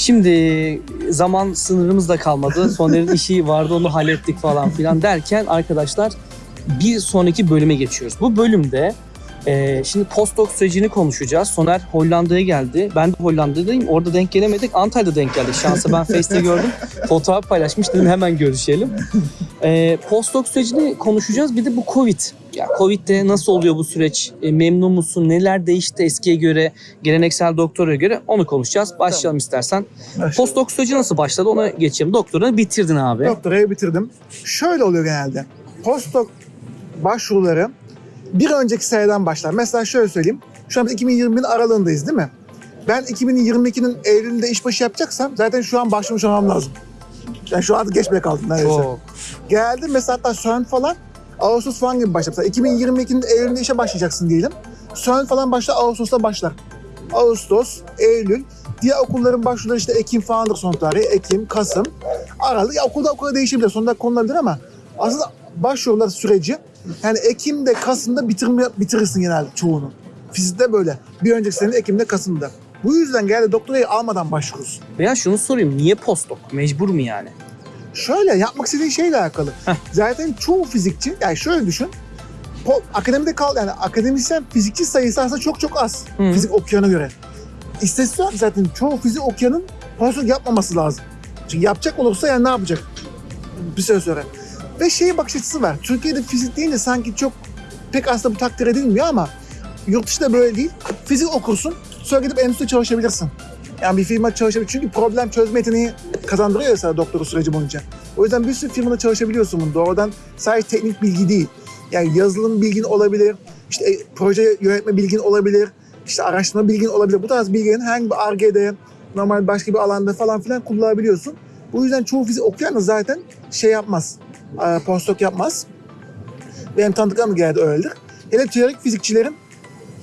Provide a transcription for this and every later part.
Şimdi zaman sınırımız da kalmadı. Soner'in işi vardı onu hallettik falan filan derken arkadaşlar bir sonraki bölüme geçiyoruz. Bu bölümde e, şimdi postdoc sürecini konuşacağız. Soner Hollanda'ya geldi. Ben de Hollanda'dayım. Orada denk gelemedik. Antalya'da denk geldik. Şansa ben Face'te gördüm. Fotoğraf paylaşmış dedim hemen görüşelim. E, postdoc sürecini konuşacağız. Bir de bu Covid. Ya Covid'de nasıl oluyor bu süreç? E, memnun musun? Neler değişti eskiye göre, geleneksel doktora göre? Onu konuşacağız. Başlayalım istersen. Postdoc süreci nasıl başladı ona geçelim. Doktorunu bitirdin abi. Doktorayı bitirdim. Şöyle oluyor genelde. Postdoc başvuruları bir önceki seneden başlar. Mesela şöyle söyleyeyim. Şu an biz 2020'nin aralığındayız değil mi? Ben 2022'nin Eylül'ünde işbaşı yapacaksam zaten şu an başlamış olmam lazım. Yani şu an geç bile kaldım neredeyse. Çok. Geldim mesela hatta CERN falan Ağustos falan gibi başlar. Mesela 2022'nin Eylül'ünde işe başlayacaksın diyelim. CERN falan başlar Ağustos'ta başlar. Ağustos, Eylül. Diğer okulların başvuruları işte Ekim falandır son tarihi. Ekim, Kasım, Aralık. Ya okulda okula değişebilir. Sonunda konulabilir ama aslında başvurular süreci yani Ekim'de, Kasım'da bitirme, bitirirsin genelde çoğunu. Fizikte böyle. Bir önceki sene Ekim'de, Kasım'da. Bu yüzden genelde doktorayı almadan başvurursun. Veya şunu sorayım. Niye postdoc? Mecbur mu yani? Şöyle yapmak istediğin şeyle alakalı. Heh. Zaten çoğu fizikçi, yani şöyle düşün. Po, akademide kal yani akademisyen fizikçi sayısı aslında çok çok az. Hı. Fizik okuyana göre. İstatistik olarak zaten çoğu fizik okuyanın postdoc yapmaması lazım. Çünkü yapacak olursa yani ne yapacak? Bir süre sonra. Ve şey bakış açısı var. Türkiye'de fizik deyince sanki çok pek aslında bu takdir edilmiyor ama yurt dışında böyle değil. Fizik okursun, sonra gidip endüstride çalışabilirsin. Yani bir firma çalışabilir. Çünkü problem çözme yeteneği kazandırıyor ya sana doktora süreci boyunca. O yüzden bir sürü firmada çalışabiliyorsun bunu. Doğrudan sadece teknik bilgi değil. Yani yazılım bilgin olabilir, işte e, proje yönetme bilgin olabilir, işte araştırma bilgin olabilir. Bu tarz bilgilerin herhangi bir ARGE'de, normal başka bir alanda falan filan kullanabiliyorsun. Bu yüzden çoğu fizik okuyan da zaten şey yapmaz, e, postdoc yapmaz. Benim tanıdıklarım genelde öyledir. Hele teorik fizikçilerin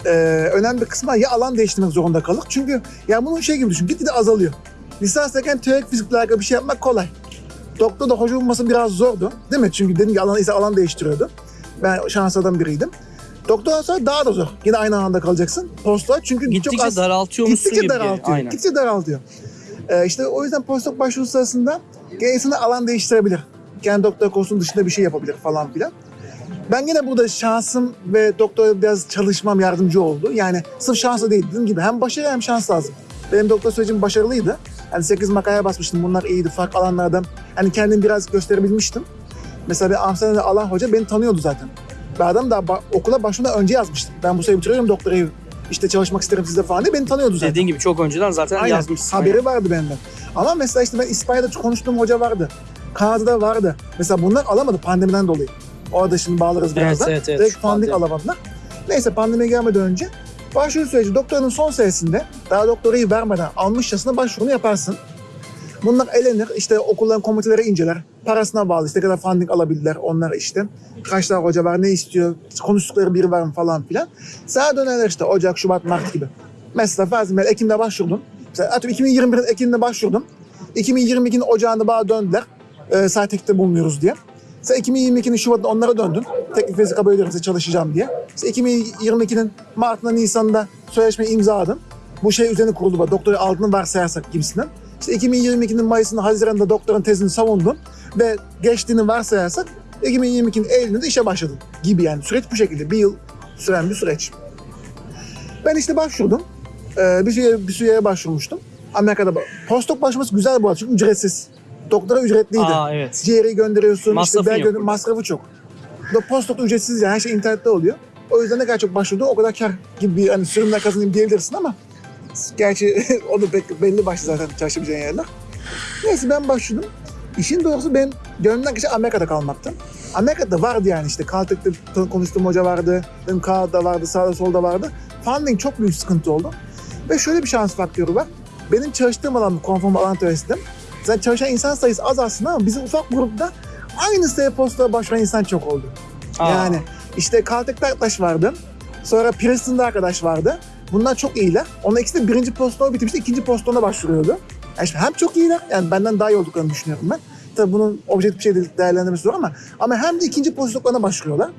e, önemli bir kısmı ya alan değiştirmek zorunda kalır. Çünkü ya bunun şey gibi düşün, gitgide azalıyor. Lisanstayken teorik fizikle alakalı bir şey yapmak kolay. Doktor da hoca bulması biraz zordu. Değil mi? Çünkü dedim ki alan ise alan değiştiriyordu. Ben şanslardan biriydim. Doktordan sonra daha da zor. Yine aynı alanda kalacaksın. Postdoc çünkü Gittikçe çok az... daraltıyormuşsun Gittikçe gibi. daraltıyor. Aynen. Gittikçe daraltıyor. Ee, işte o yüzden postdoc başvuru sırasında gene alan değiştirebilir. Kendi doktor kursunun dışında bir şey yapabilir falan filan. Ben yine burada şansım ve doktora biraz çalışmam yardımcı oldu. Yani sırf şansla değil dediğim gibi hem başarı hem şans lazım. Benim doktor sürecim başarılıydı. Yani 8 makaleye basmıştım. Bunlar iyiydi. Farklı alanlardan hani kendimi biraz gösterebilmiştim. Mesela bir Amsterdam'da alan hoca beni tanıyordu zaten. Ben adam da okula başvurmadan önce yazmıştım. Ben bu sene bitiriyorum doktorayı. İşte çalışmak isterim sizde falan diye beni tanıyordu zaten. Dediğin gibi çok önceden zaten Aynen. yazmışsın. Haberi vardı benden. Ama mesela işte ben İspanya'da konuştuğum hoca vardı. Kanada'da vardı. Mesela bunlar alamadı pandemiden dolayı. Orada şimdi bağlarız Evet, birazdan. evet, evet. Direkt funding alamadılar. Neyse pandemiye gelmeden önce başvuru süreci doktorun son senesinde daha doktorayı vermeden almışçasına başvurunu yaparsın. Bunlar elenir. işte okulların komiteleri inceler. Parasına bağlı işte kadar funding alabildiler onlar işte. Kaç tane hoca var ne istiyor konuştukları biri var mı falan filan. Sana dönerler işte Ocak, Şubat, Mart gibi. Mesela Fazıl Ekim'de başvurdum. Mesela atıyorum 2021'in Ekim'de başvurdum. 2022'nin Ocağı'nda bana döndüler. E, sağ tekte bulunuyoruz diye. Sen 2022'nin Şubat'ta onlara döndün. Teknik fizik kabul ediyorum size çalışacağım diye. Sen 2022'nin Mart'ında Nisan'da sözleşme imzaladın. Bu şey üzerine kuruldu. bak, Doktora aldığını varsayarsak gibisinden. İşte 2022'nin Mayıs'ında Haziran'da doktorun tezini savundun ve geçtiğini varsayarsak 2022'nin Eylül'ünde işe başladın gibi yani. Süreç bu şekilde. Bir yıl süren bir süreç. Ben işte başvurdum. Ee, bir süreye, bir süreye başvurmuştum. Amerika'da postdoc başvurması güzel bu arada çünkü ücretsiz. Doktora ücretliydi. Aa evet. Ciğeri gönderiyorsun, Masrafın işte burada. masrafı çok. Postdoc ücretsiz yani her şey internette oluyor. O yüzden ne kadar çok başvurdu o kadar kar gibi bir hani sürümden kazanayım diyebilirsin ama gerçi o da pek belli başlı zaten çalışabileceğin yerler. Neyse ben başvurdum. İşin doğrusu benim gönlümden geçen Amerika'da kalmaktı. Amerika'da vardı yani işte Caltech'te konuştuğum hoca vardı. Kanada'da vardı, sağda solda vardı. Funding çok büyük sıkıntı oldu. Ve şöyle bir şans faktörü var. Benim çalıştığım alan konform alan teorisi. Zaten çalışan insan sayısı az aslında ama bizim ufak grupta aynı postaya başvuran insan çok oldu. Aa, Yani işte Caltech'te arkadaş vardı. Sonra Princeton'da arkadaş vardı. Bunlar çok iyiler. Onun ikisi de birinci postdoğu bitirmişti, ikinci postdoğuna başvuruyordu. Yani şimdi hem çok iyiler, yani benden daha iyi olduklarını düşünüyorum ben. Tabii bunun objektif bir şey değerlendirmesi zor ama ama hem de ikinci postdoğuna başvuruyorlar.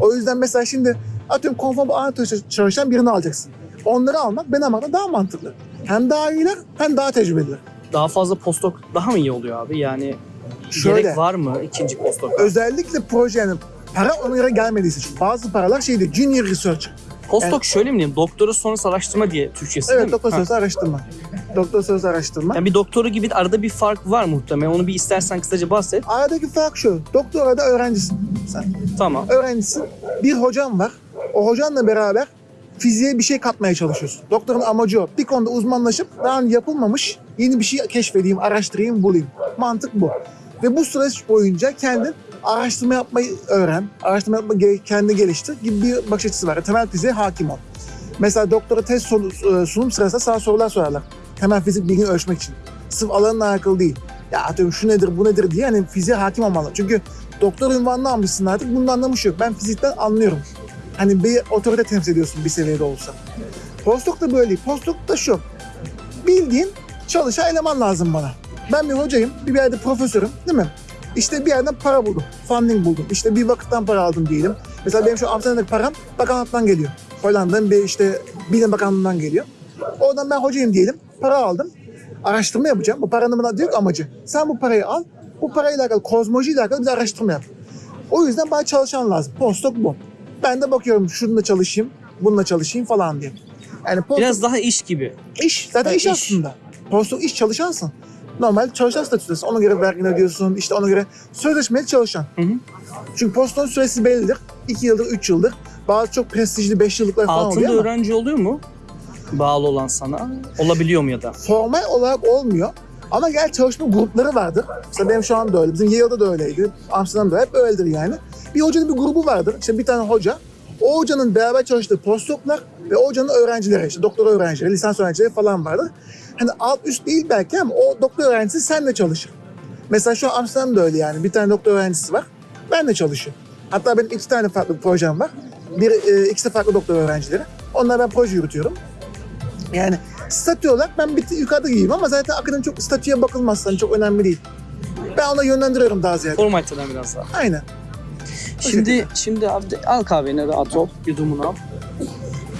O yüzden mesela şimdi atıyorum konform anatomi çalışan birini alacaksın. Onları almak ben almaktan daha mantıklı. Hem daha iyiler hem daha tecrübeliler. Daha fazla postdoc daha mı iyi oluyor abi? Yani Şöyle. gerek var mı ikinci postdoc? Özellikle projenin para göre gelmediyse. Çünkü bazı paralar şeydi junior research. Postdoc şöyle mi diyeyim? Doktora sonrası araştırma diye Türkçesi değil Evet mi? doktor Ha. sözü araştırma. Doktor sözü araştırma. Yani bir doktoru gibi arada bir fark var muhtemelen. Onu bir istersen kısaca bahset. Aradaki fark şu. Doktorada öğrencisin sen. Tamam. Öğrencisin. Bir hocan var. O hocanla beraber fiziğe bir şey katmaya çalışıyorsun. Doktorun amacı o. Bir konuda uzmanlaşıp daha önce yapılmamış yeni bir şey keşfedeyim, araştırayım, bulayım. Mantık bu. Ve bu süreç boyunca kendin araştırma yapmayı öğren, araştırma yapmayı kendini geliştir gibi bir bakış açısı var. Temel fiziğe hakim ol. Mesela doktora test sonu- sunum sırasında sana sorular sorarlar. Temel fizik bilgini ölçmek için. Sırf alanla alakalı değil. Ya atıyorum şu nedir, bu nedir diye hani fiziğe hakim olmalı. Çünkü doktor ünvanını almışsın artık bunun anlamı şu yok. Ben fizikten anlıyorum. Hani bir otorite temsil ediyorsun bir seviyede olsa. Postdoc da böyle değil. Postdoc da şu. Bildiğin çalışan eleman lazım bana. Ben bir hocayım, bir yerde profesörüm değil mi? İşte bir yerden para buldum, funding buldum. İşte bir vakıftan para aldım diyelim. Mesela benim şu Amsterdam'daki param bakanlıktan geliyor. Hollanda'nın bir işte bilim bakanlığından geliyor. Oradan ben hocayım diyelim, para aldım. Araştırma yapacağım. Bu paranın bana diyor amacı. Sen bu parayı al, bu parayla alakalı, kozmoloji ile alakalı bir araştırma yap. O yüzden bana çalışan lazım. Postdoc bu. Ben de bakıyorum şununla çalışayım, bununla çalışayım falan diye. Yani postdoc Biraz daha iş gibi. iş. Zaten iş, iş. aslında. Postdoc iş çalışansın. Normal çalışan statüsü. Ona göre vergini ödüyorsun. işte ona göre sözleşmeli çalışan. Hı hı. Çünkü postdoc süresi bellidir. 2 yıldır, 3 yıldır. Bazı çok prestijli 5 yıllıklar falan Altında oluyor ama öğrenci oluyor mu? Bağlı olan sana. Olabiliyor mu ya da? formal olarak olmuyor. Ama gel çalışma grupları vardır. Mesela benim şu anda öyle. Bizim Yale'da da öyleydi. Amsterdam'da hep öyledir yani. Bir hocanın bir grubu vardır. İşte bir tane hoca. O hocanın beraber çalıştığı postdoclar ve o hocanın öğrencileri, işte doktor öğrencileri, lisans öğrencileri falan vardır. Hani alt üst değil belki ama o doktor öğrencisi seninle çalışır. Mesela şu an Amsterdam'da öyle yani. Bir tane doktor öğrencisi var. Benle çalışıyor. Hatta benim iki tane farklı bir projem var. Bir, e, ikisi de farklı doktor öğrencileri. Onlara ben proje yürütüyorum. Yani statü olarak ben bir tık yukarıda gibiyim ama zaten akademi çok statüye bakılmaz. Hani çok önemli değil. Ben ona yönlendiriyorum daha ziyade. Formaliteden biraz daha. Aynen. Şimdi şimdi abi al kahveni rahat ol. Yudumunu al.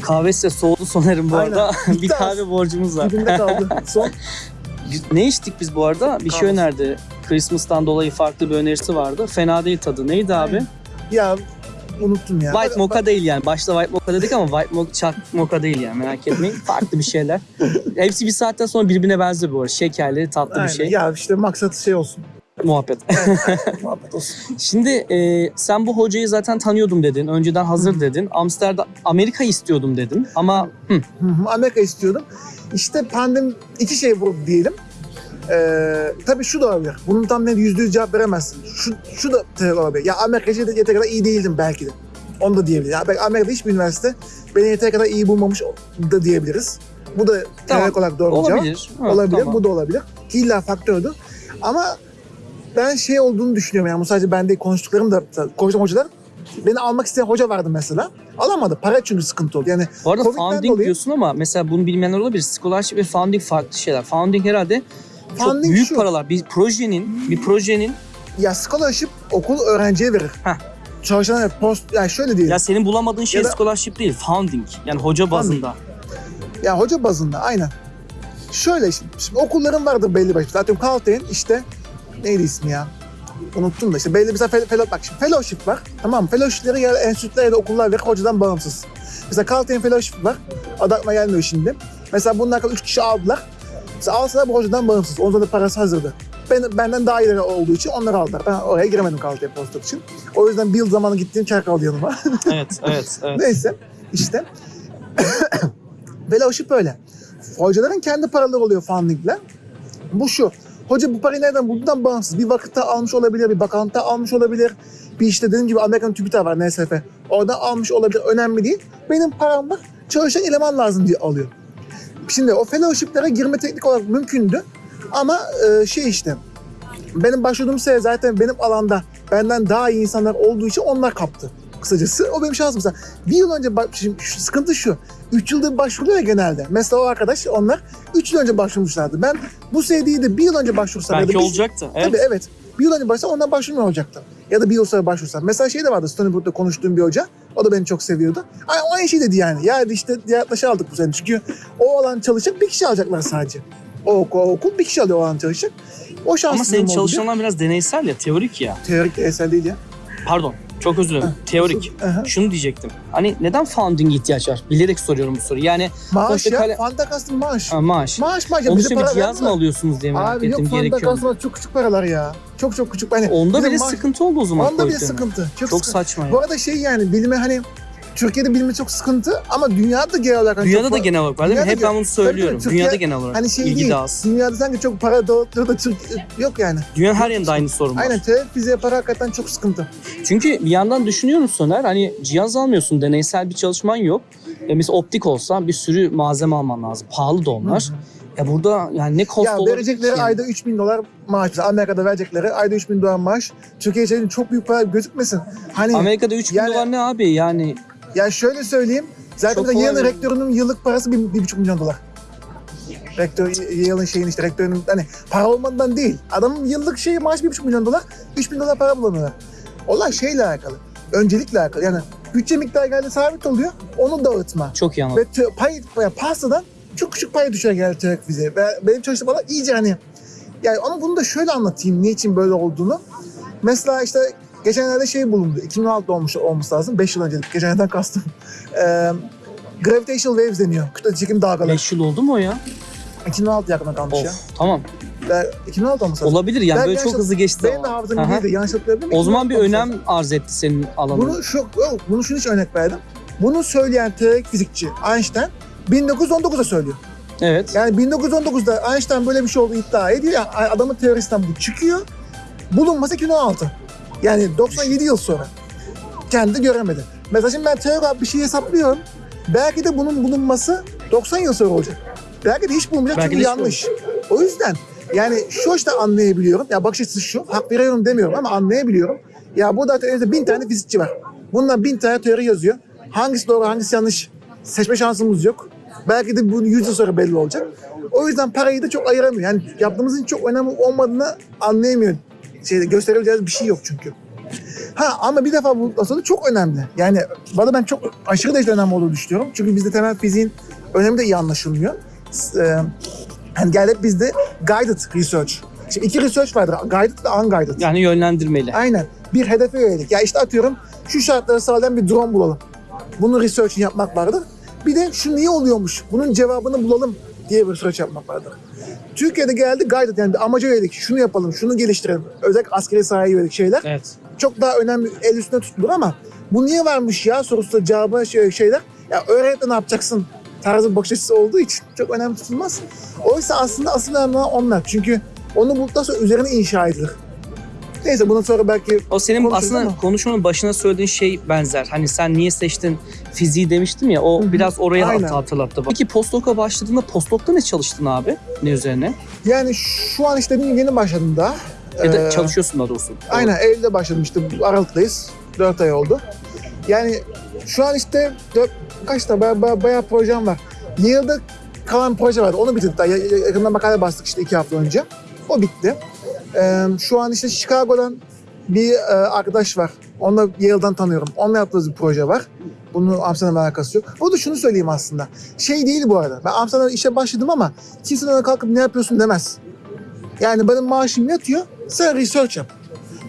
Kahve size soğudu Soner'in bu Aynen. arada. bir kahve borcumuz var. Dibimde kaldı. Son. Ne içtik biz bu arada? Bir şey Kahve. önerdi. Christmas'tan dolayı farklı bir önerisi vardı. Fena değil tadı. Neydi abi? Ya unuttum ya. White mocha değil yani. Başta white mocha dedik ama white mocha, çak mocha değil yani. Merak etmeyin. Farklı bir şeyler. Hepsi bir saatten sonra birbirine benziyor bu arada. Şekerli, tatlı Aynen. bir şey. Ya işte maksat şey olsun. Muhabbet. Muhabbet olsun. Şimdi e, sen bu hocayı zaten tanıyordum dedin. Önceden hazır dedin. Amsterdam, Amerika istiyordum dedin. Ama hı, Hı hı, Amerika istiyordum. İşte pandemi iki şey vurdu diyelim. Ee, tabii şu da olabilir. Bunun tam net yüzde yüz cevap veremezsin. Şu, şu da tabii olabilir. Ya Amerika için yeteri kadar iyi değildim belki de. Onu da diyebiliriz. Ya belki Amerika'da hiçbir üniversite beni yeteri kadar iyi bulmamış da diyebiliriz. Bu da Tamam. olarak doğru bir cevap. olabilir. Ha, olabilir. tamam. Bu da olabilir. İlla faktördür. Ama ben şey olduğunu düşünüyorum yani bu sadece ben değil konuştuklarım da konuştuğum hocalar beni almak isteyen hoca vardı mesela. Alamadı. Para çünkü sıkıntı oldu. Yani Bu arada Covid'den founding dolayı- diyorsun ama mesela bunu bilmeyenler olabilir. Scholarship ve founding farklı şeyler. Founding herhalde çok Founding büyük şu. paralar. Bir projenin, bir projenin Ya scholarship okul öğrenciye verir. Heh. Çalışan post yani şöyle diyeyim. ya Ya, senin bulamadığın şey Ya da- scholarship değil, founding. Yani hoca bazında. hoca bazında aynen. Şöyle şimdi, şimdi okulların vardır belli başlı. Zaten Caltech'in işte neydi ismi ya? Unuttum da işte belli bir fel- fellow, bak şimdi fellowship var. Tamam mı? Fellowship'leri ya enstitüler ya da okullar verir hocadan bağımsız. Mesela Caltech'in fellowship var. Adı aklıma gelmiyor şimdi. Mesela bunun hakkında üç kişi aldılar. Mesela alsalar bu hocadan bağımsız. Ondan da parası hazırdı. Ben, benden daha ileri olduğu için onları aldılar. Ben oraya giremedim Caltech postdoc için. O yüzden bir yıl zamanı gittiğim kar kaldı yanıma. evet, evet, evet. Neyse işte fellowship öyle. Hocaların kendi paraları oluyor fundingle. Bu şu. Hoca bu parayı nereden bulduğundan bağımsız. Bir vakıfta almış olabilir, bir bakanlıkta almış olabilir. Bir işte dediğim gibi Amerikan TÜBİTAK var NSF. Oradan almış olabilir. Önemli değil. Benim param var. Çalışan eleman lazım diye alıyor. Şimdi o fellowship'lere girme teknik olarak mümkündü. Ama e, şey işte benim başvurduğum sene zaten benim alanda benden daha iyi insanlar olduğu için onlar kaptı. Kısacası o benim şansım. Mesela bir yıl önce şimdi şu, sıkıntı şu. 3 yıldır başvuruyor ya genelde. Mesela o arkadaş onlar 3 yıl önce başvurmuşlardı. Ben bu değil de bir yıl önce başvursam ya da Belki bir- olacaktı. Evet. Tabii evet. Bir yıl önce başlasam ondan başvurmuyor olacaktı. Ya da bir yıl sonra başvursam. Mesela şey de vardı Stony Brook'ta konuştuğum bir hoca. O da beni çok seviyordu. Ay, o aynı şey dedi yani. Ya işte yaklaşa aldık bu sene. Çünkü o olan çalışacak bir kişi alacaklar sadece. O okul, o okul bir kişi alıyor o an çalışacak. O şanslı Ama senin çalışanlar biraz deneysel ya, teorik ya. Teorik de eser değil ya. Pardon, çok özür dilerim. Teorik. Aha. Şunu diyecektim. Hani neden founding ihtiyaç var? Bilerek soruyorum bu soruyu. Yani Maaş ya. kale- Fanta kastım maaş. ha, maaş. Maaş maaş. Ya Onun için bir cihaz mı alıyorsunuz diye merak Abi yok ettim. Fanta Gerekiyor mu? kastım çok küçük paralar ya. Çok çok küçük. Hani Onda bile maaş- sıkıntı oldu o zaman. Onda bile sıkıntı. Çok, Çok sıkıntı. saçma ya. Bu arada şey yani bilime hani Türkiye'de bilimi çok sıkıntı ama dünyada genel olarak hani Dünyada çok da genel olarak var değil mi? Hep ben bunu söylüyorum. Türkiye- Dünyada genel olarak. Hani şey İlgi değil. de az. Dünyada sanki çok para dağıtıyor da Türkiye yok yani. Dünyanın her yerinde aynı sorun var. Aynen fiziğe para hakikaten çok sıkıntı. Çünkü bir yandan düşünüyorum Soner hani cihaz almıyorsun deneysel bir çalışman yok. E mesela optik olsa bir sürü malzeme alman lazım. Pahalı da onlar. Ya burada yani ne cost ya olur verecekleri ki? ayda 3000 dolar maaş. Amerika'da verecekleri ayda 3000 dolar maaş. Türkiye için çok büyük para gözükmesin. Hani Amerika'da 3 bin Yani- dolar ne abi yani ya şöyle söyleyeyim. Zaten de bir- rektörünün yıllık parası 1,5 milyon dolar. Rektör, Yale'ın şeyin işte rektörünün hani para olmadan değil. Adamın yıllık şeyi maaş 1,5 milyon dolar. 3 bin dolar para bulamıyorlar. Olay şeyle alakalı. Öncelikle alakalı. Yani bütçe miktarı geldi sabit oluyor. Onu dağıtma. çok iyi anladım. Ve pay, ya pastadan çok küçük pay düşer geldi TÜİK bize. Ve benim çalıştığım alan iyice hani yani ama bunu da şöyle anlatayım niçin böyle olduğunu. Mesela işte geçenlerde şey bulundu. 2016 olmuş olması lazım. 5 yıl önce. Geçenlerden kastım. Ee, gravitational waves deniyor. Kütle çekim dalgaları. 5 yıl oldu mu o ya? 2016 yakına kalmış ya. Of tamam. Ve 2016 olması lazım. Olabilir yani Ben böyle çok hızlı geçti. Benim de hafızam Aha. iyiydi. Yanlış hatırlayabilirim. O zaman bir 2016 olması önem arz etti senin alanın. Bunu şu, yok, bunu şunu için örnek verdim. Bunu söyleyen teorik fizikçi Einstein 1919'da söylüyor. Evet. Yani 1919'da Einstein böyle bir şey olduğu iddia ediyor. Yani adamın teorisinden bu çıkıyor. Bulunması 2016. Yani 97 yıl sonra. Kendi göremedi. Mesela şimdi ben teorik olarak bir şey hesaplıyorum. Belki de bunun bulunması 90 yıl sonra olacak. Belki de hiç bulunmayacak Belki çünkü yanlış. O yüzden yani şu açıdan anlayabiliyorum. Ya bakış açısı şu. Hak veriyorum demiyorum ama anlayabiliyorum. Ya burada elimizde bin tane fizikçi var. Bundan bin tane teori yazıyor. Hangisi doğru hangisi yanlış seçme şansımız yok. Belki de bu 100 yıl sonra belli olacak. O yüzden parayı da çok ayıramıyor. Yani yaptığımızın çok önemli olmadığını anlayamıyor. Şeyde gösterebileceğimiz bir şey yok çünkü. Ha ama bir defa bu aslında çok önemli. Yani bana ben çok aşırı derecede önemli olduğunu düşünüyorum. Çünkü bizde temel fiziğin önemi de iyi anlaşılmıyor. S- E, hani gel hep bizde guided research. Şimdi iki research vardır. Guided ve unguided. Yani yönlendirmeli. Aynen. Bir hedefe yönelik. Ya işte atıyorum şu şartları sağlayan bir drone bulalım. Bunun research'ini yapmak vardır. Bir de şu niye oluyormuş? Bunun cevabını bulalım diye bir research yapmak vardır. Türkiye'de geldi guided yani amaca yönelik. Şunu yapalım, şunu geliştirelim. Özellikle askeri sahaya yönelik şeyler Evet. çok daha önemli el üstünde tutulur ama bu niye varmış ya sorusu cevabı şey, şeyler. Ya öğrenip ne yapacaksın tarzı bir bakış açısı olduğu için çok önemli tutulmaz. Oysa aslında asıl önemli onlar. Çünkü onu bulduktan sonra üzerine inşa edilir. Neyse bundan sonra belki O senin Konuşuruz aslında ama. konuşmanın başına söylediğin şey benzer. Hani sen niye seçtin fiziği demiştim ya o Hı hı. biraz orayı Aynen. hat- hatırlattı. Peki postdoc'a başladığında postdoc'ta ne çalıştın abi? Ne üzerine? yani şu an işte yeni başladım daha. Ya da Ee, çalışıyorsun daha doğrusu. Aynen Eylül'de başladım işte Aralık'tayız. 4 ay oldu. Yani şu an işte dört, kaç da bayağı, bayağı, bayağı projem var. Yale'da kalan proje vardı. Onu bitirdik daha. Ya- ya- Yakında makale bastık işte iki hafta önce. O bitti. Ee, şu an işte Chicago'dan bir e, arkadaş var. Onu da Yale'dan tanıyorum. Onunla yaptığımız bir proje var. Bunun Amsterdam'la alakası yok. O da şunu söyleyeyim aslında. Şey değil bu arada. Ben Amsterdam'da işe başladım ama kimse bana kalkıp ne yapıyorsun demez. Yani benim maaşım yatıyor. Sen research yap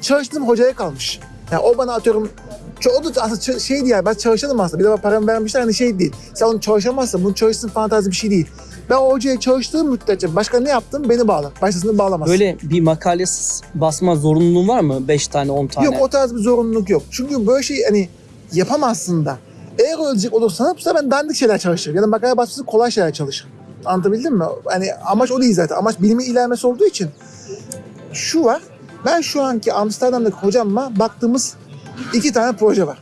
çalıştığım hocaya kalmış. Yani o bana atıyorum o da aslında şey değil yani ben çalışalım aslında. Bir de bana paramı vermişler hani şey değil. Sen onu çalışamazsın. Bunu çalışsın falan tarzı bir şey değil. Ben o hocaya çalıştığım müddetçe başka ne yaptım beni bağlar. Başkasını bağlamaz. Böyle bir makale basma zorunluluğun var mı? 5 tane 10 tane. Yok o tarz bir zorunluluk yok. Çünkü böyle şey hani yapamazsın da. Eğer ölecek olursan bu ben dandik şeyler çalışırım. Ya da makale basması kolay şeyler çalışırım. Anlatabildim mi? Hani amaç o değil zaten. Amaç bilimin ilerlemesi olduğu için. Şu var. Ben şu anki Amsterdam'daki hocamla baktığımız iki tane proje var.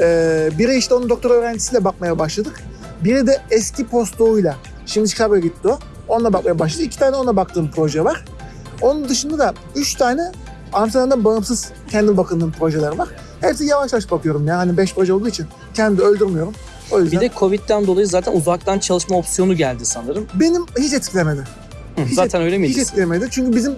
Ee, biri işte onun doktor öğrencisiyle bakmaya başladık. Biri de eski postdoğuyla. Şimdi Chicago'ya gitti o. Onunla bakmaya başladık. İki tane onunla baktığım proje var. Onun dışında da üç tane Amsterdam'dan bağımsız kendi bakındığım projeler var. Hepsi yavaş yavaş bakıyorum ya. Hani beş proje olduğu için kendi öldürmüyorum. O yüzden Bir de Covid'den dolayı zaten uzaktan çalışma opsiyonu geldi sanırım. benim hiç etkilemedi. Hı, Hiç zaten öyle Hiç miydi? etkilemedi. Çünkü bizim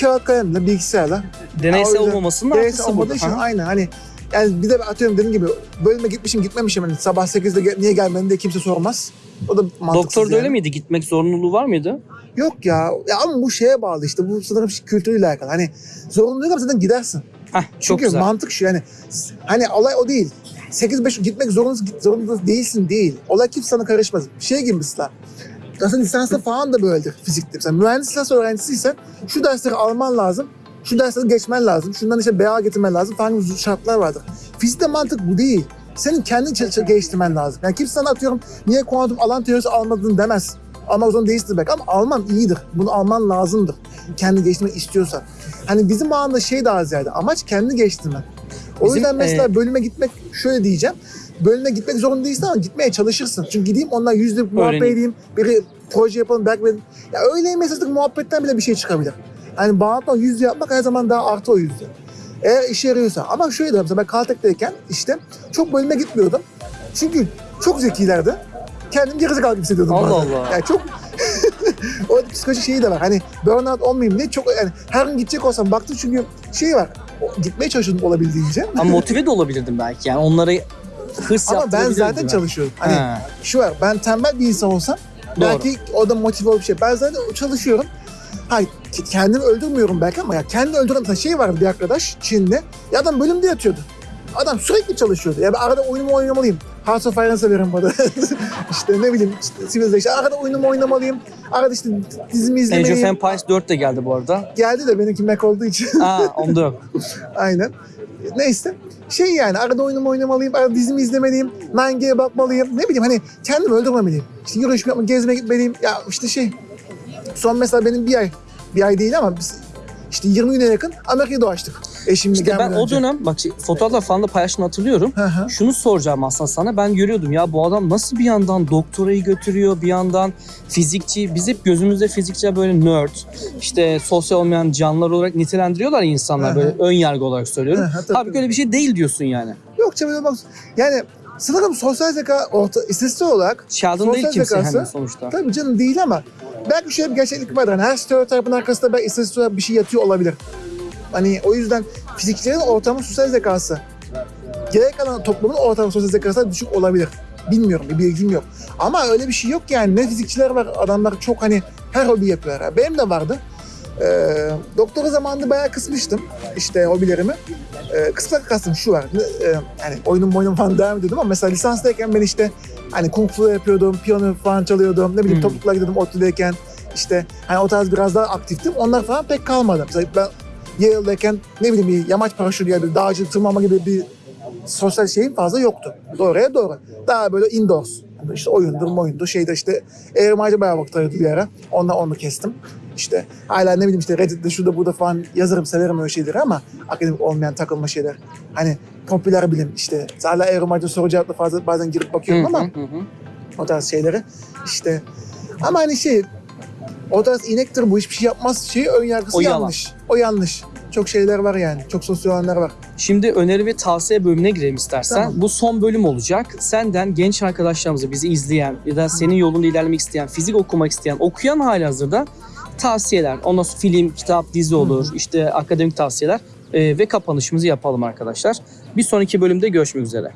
kağıt kalemle, bilgisayarla Deneysel yüzden olmamasının artısı olmadığı için aynı hani yani bir de atıyorum dediğim gibi bölüme gitmişim gitmemişim hani sabah 8'de gel- niye gelmedin diye kimse sormaz. O da mantıksız Doktor da yani. öyle miydi? Gitmek zorunluluğu var mıydı? Yok ya. ya ama bu şeye bağlı işte. Bu sanırım kültürüyle alakalı. Hani zorunlu değil ama zaten gidersin. Heh, çok Çünkü güzel. mantık şu yani. Hani olay o değil. 8-5 gitmek zorunda, zorunda değilsin değil. Olay kimse sana karışmaz. Şey gibi mesela. Aslında lisansta falan da böyledir fizikte. Mesela mühendis lisans öğrencisiysen şu dersleri alman lazım. Şu dersleri geçmen lazım. Şundan işte BA getirmen lazım falan gibi şartlar vardır. Fizikte mantık bu değil. Senin kendin çel- çel- geliştirmen lazım. Yani kimse sana atıyorum niye kuantum alan teorisi almadın demez. Almak zorunda değilsin belki ama alman iyidir. Bunu alman lazımdır. Kendi geliştirmek istiyorsan. Hani bizim o anda şey daha ziyade amaç kendi geliştirmen. O Bizim, yüzden mesela e, bölüme gitmek şöyle diyeceğim. Bölüme gitmek zorunda değilsin ama gitmeye çalışırsın. Çünkü gideyim onlar yüzde muhabbet edeyim. Biri proje yapalım belki ben... Ya öyle mesajlık muhabbetten bile bir şey çıkabilir. Yani bağlantı yüzde yapmak her zaman daha artı o yüzde. Eğer işe yarıyorsa. Ama şöyle mesela ben Caltech'teyken işte çok bölüme gitmiyordum. Çünkü çok zekilerdi. Kendimi gerizekalı gibi hissediyordum Allah bazen. Allah. Yani çok o psikolojik şeyi de var. Hani burnout olmayayım diye çok yani her gün gidecek olsam baktım çünkü şey var. Gitmeye çalışıyordum olabildiğince. Ama motive de olabilirdim belki. Yani onları hırs Ama ben zaten belki. çalışıyorum. Hani Ha, şu var ben tembel bir insan olsam doğru. belki o da motive olup şey. Ben zaten çalışıyorum. Hayır kendimi öldürmüyorum belki ama ya kendini öldüren mesela şey vardı bir arkadaş Çin'de. Ya adam bölümde yatıyordu. Adam sürekli çalışıyordu. Ya ben arada oyunumu oynamalıyım. Hearts of Iron severim bana. işte ne bileyim işte Civilization. Arada oyunumu oynamalıyım. Arada işte dizimi Age of izlemeliyim. Empires 4 de geldi bu arada. Geldi de benimki Mac olduğu için. Aa onda yok. Aynen. Neyse. Şey yani arada oyunumu oynamalıyım, arada dizimi izlemeliyim, 9G'ye bakmalıyım. Ne bileyim hani kendimi öldürmemeliyim. İşte yürüyüş yapmak, gezmeye gitmeliyim. Ya işte şey. Son mesela benim bir ay, bir ay değil ama biz işte 20 güne yakın Amerika'ya dolaştık. Eşimle İşte ben o önce. dönem bak şey, fotoğraflar falan da paylaştığını hatırlıyorum. Hı hı. Şunu soracağım aslında sana. Ben görüyordum ya bu adam nasıl bir yandan doktorayı götürüyor, bir yandan fizikçi. Biz hep gözümüzde fizikçi böyle nerd, işte sosyal olmayan canlılar olarak nitelendiriyorlar insanlar Hı hı. böyle ön yargı olarak söylüyorum. Hı hı, tabii, Abi tabii. öyle bir şey değil diyorsun yani. Yok canım bak. Yani sanırım sosyal zeka orta, istatistik olarak Sheldon değil Sosyal kimse zekası- hani sonuçta. tabii canım değil ama belki şöyle bir gerçeklik var. Hani her stereotipin arkasında belki istatistik olarak bir şey yatıyor olabilir. Hani o yüzden fizikçilerin ortamı sosyal zekası gerek kalan toplumun ortamı sosyal zekası düşük olabilir. Bilmiyorum, bir bilgim yok. Ama öyle bir şey yok yani. Ne fizikçiler var, adamlar çok hani her hobi yapıyorlar. Benim de vardı. Ee, doktora zamanında bayağı kısmıştım işte hobilerimi. Ee, kısmak kastım şu var. ne- e, yani oyunum oyunum falan devam ediyordum ama mesela lisanstayken ben işte hani kung fu yapıyordum, piyano falan çalıyordum. Ne bileyim Hmm. topluluklara gidiyordum ODTÜ'deyken. işte hani o tarz biraz daha aktiftim. Onlar falan pek kalmadı. Mesela ben Yale'dayken ne bileyim bir yamaç paraşütü ya bir dağcı tırmanma gibi bir sosyal şeyim fazla yoktu. Doğruya doğru. Daha böyle indoors. Yani işte oyundur, oyundur. Şeyde işte eğrimacı bayağı vakit ayırdı bir ara. Onunla onu kestim. İşte hala ne bileyim işte Reddit'te şurada burada falan yazarım, severim öyle şeyleri ama akademik olmayan takılma şeyler. Hani popüler bilim işte. Hala eğrimacı soru cevapla fazla bazen girip bakıyorum ama o tarz şeyleri. İşte ama hani şey o tarz inektir bu hiçbir şey yapmaz şeyi ön yargısı O yalan. yanlış. O yanlış. Çok şeyler var yani. Çok sosyolanlar var. Şimdi öneri ve tavsiye bölümüne girelim istersen. Tamam. Bu son bölüm olacak. Senden genç arkadaşlarımıza bizi izleyen ya da senin yolunda ilerlemek isteyen, fizik okumak isteyen, okuyan hali hazırda tavsiyeler. Ondan sonra film, kitap, dizi olur, işte akademik tavsiyeler e, ve kapanışımızı yapalım arkadaşlar. Bir sonraki bölümde görüşmek üzere.